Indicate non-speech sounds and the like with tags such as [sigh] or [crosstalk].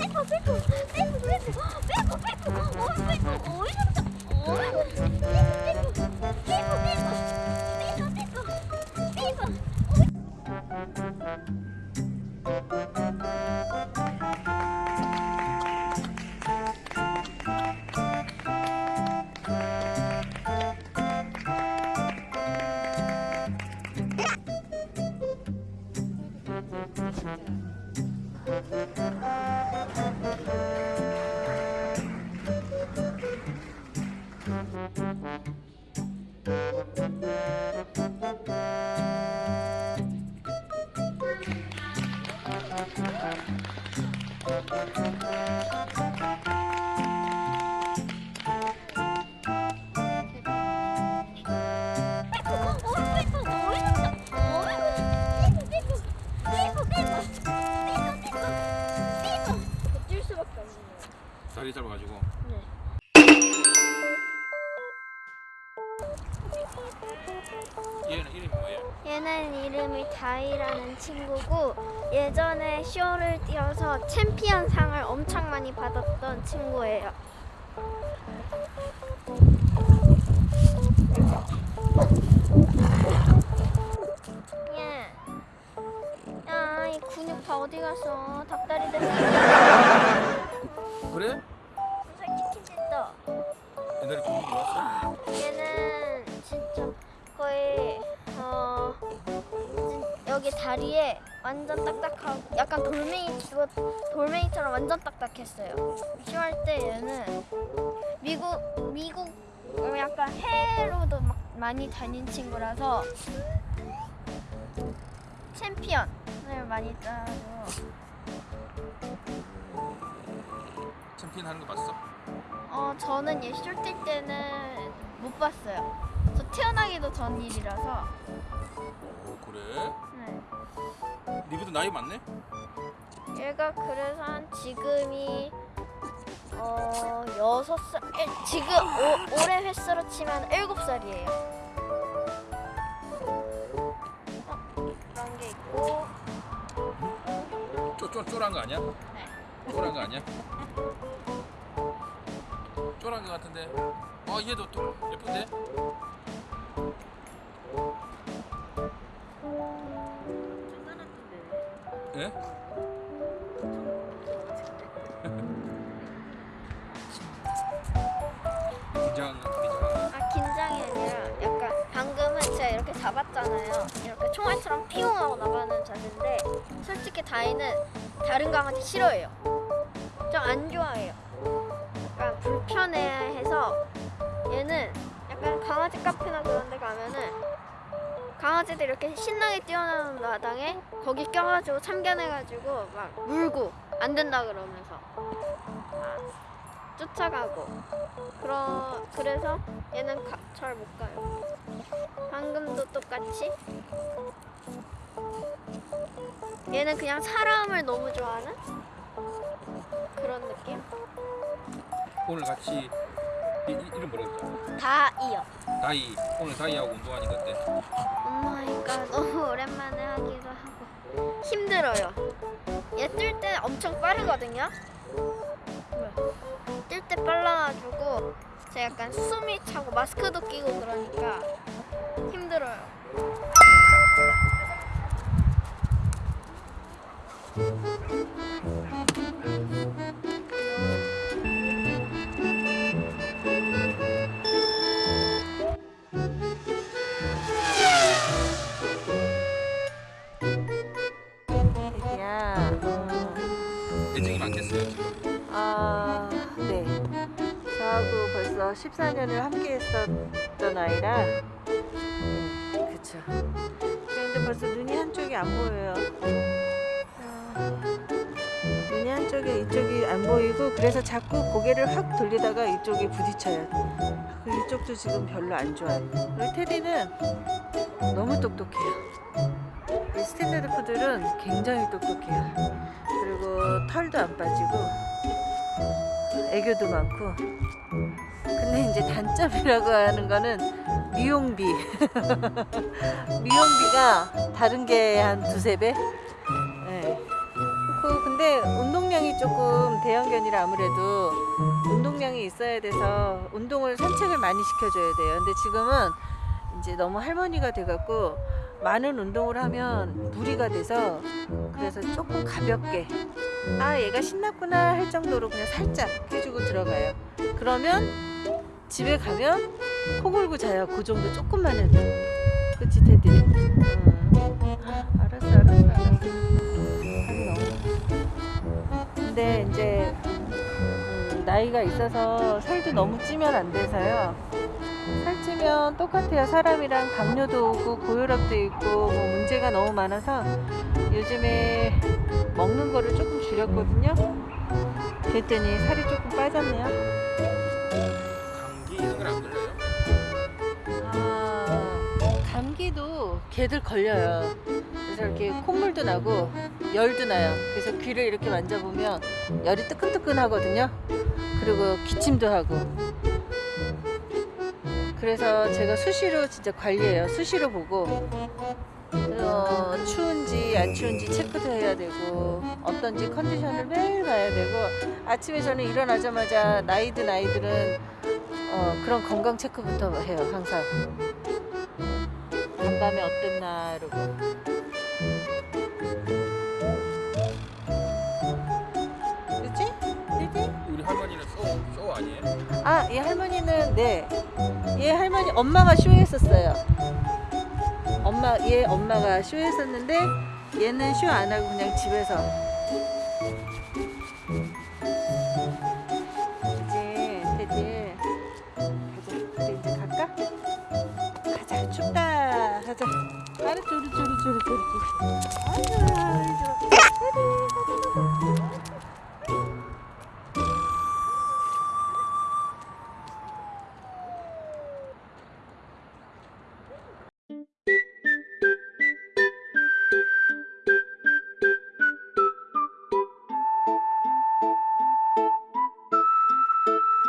빼고 빼고 빼고 빼고 빼고 어 빼고 어 이러면서 어 빼고 빼 얘는 이름이 뭐예요? 얘는 이름이 다이라는 친구고 예전에 쇼를 뛰어서 챔피언 상을 엄청 많이 받았던 친구예요. 여기 다리에 완전 딱딱하고 약간 돌멩이 돌멩이처럼 완전 딱딱했어요. 쇼할 때 얘는 미국 미국 약간 해외로도 막 많이 다닌 친구라서 챔피언을 많이 따고 챔피언 하는 거 봤어? 어 저는 얘 쇼 뛸 때는 못 봤어요. 저 태어나기도 전 일이라서. 네. 니보다 나이 많네? 얘가 그래서 한 지금이 어 여섯 살 일- 지금 오, 올해 횟수로 치면 일곱 살이에요. 어, 그런 게 있고 쪼, 쪼, 쪼란 거 아니야? 네. 쪼란 거 아니야? 쪼란 거 같은데 아 얘도 또 예쁜데? 예? 아 긴장이 아니라 약간 방금은 제가 이렇게 잡았잖아요. 이렇게 총알처럼 피웅 하고 나가는 자세인데 솔직히 다이는 다른 강아지 싫어해요. 좀 안 좋아해요. 약간 불편해해서 얘는 약간 강아지 카페나 그런 데 가면은 강아지들 이렇게 신나게 뛰어나는 마당에 거기 껴가지고 참견해가지고 막 물고 안 된다 그러면서 아, 쫓아가고 그러, 그래서 얘는 잘 못 가요. 방금도 똑같이. 얘는 그냥 사람을 너무 좋아하는 그런 느낌? 오늘 같이 이, 이, 이름 뭐라 그랬죠? 다이요. 다이 오늘 다이하고 운동하니까 어때? 엄마니까 너무 오랜만에 하기도 하고 힘들어요. 얘뛸때 엄청 빠르거든요. 뛸때 빨라가지고 제가 약간 숨이 차고 마스크도 끼고 그러니까 힘들어요. 벌써 14년을 함께 했었던 아이라, 음, 그쵸. 그런데 벌써 눈이 한쪽이 안 보여요. 아, 눈이 한쪽에 이쪽이 안 보이고, 그래서 자꾸 고개를 확 돌리다가 이쪽에 부딪혀요. 그 이쪽도 지금 별로 안 좋아요. 우리 테디는 너무 똑똑해요. 이 standard 푸들은 굉장히 똑똑해요. 그리고 털도 안 빠지고 애교도 많고. 근데 이제 단점이라고 하는 거는 미용비. [laughs] 미용비가 다른 게 한 두세 배. 네. 그 근데 운동량이 조금 대형견이라 아무래도 운동량이 있어야 돼서 운동을 산책을 많이 시켜줘야 돼요. 근데 지금은 이제 너무 할머니가 돼갖고 많은 운동을 하면 무리가 돼서 그래서 조금 가볍게 아 얘가 신났구나 할 정도로 그냥 살짝 해주고 들어가요. 그러면 집에 가면 코 골고 자요. 그 정도 조금만 해도. 그치 테디? 응. 아, 알았어 알았어 알았어. 근데 이제 음, 나이가 있어서 살도 너무 찌면 안 돼서요. 살찌면 똑같아요. 사람이랑 당뇨도 오고 고혈압도 있고 뭐 문제가 너무 많아서 요즘에 먹는 거를 조금 줄였거든요. 그랬더니 살이 조금 빠졌네요. 감기도 개들 걸려요. 그래서 이렇게 콧물도 나고 열도 나요. 그래서 귀를 이렇게 만져보면 열이 뜨끈뜨끈 하거든요. 그리고 기침도 하고. 그래서 제가 수시로 진짜 관리해요. 수시로 보고 어, 추운지 안 추운지 체크도 해야 되고 어떤지 컨디션을 매일 봐야 되고 아침에 저는 일어나자마자 나이든 아이들은 어, 그런 건강 체크부터 해요 항상 간 밤에 어땠나 이러고 그치? 그치? 우리 할머니는 쇼, 쇼 아니에요? 아, 얘 할머니는 네. 얘 할머니 엄마가 쇼했었어요. 엄마 얘 엄마가 쇼했었는데 얘는 쇼 안 하고 그냥 집에서